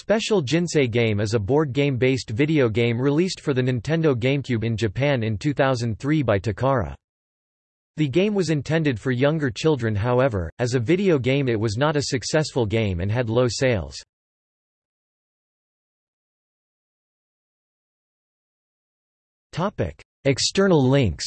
Special Jinsei Game is a board game-based video game released for the Nintendo GameCube in Japan in 2003 by Takara. The game was intended for younger children however, as a video game it was not a successful game and had low sales. External links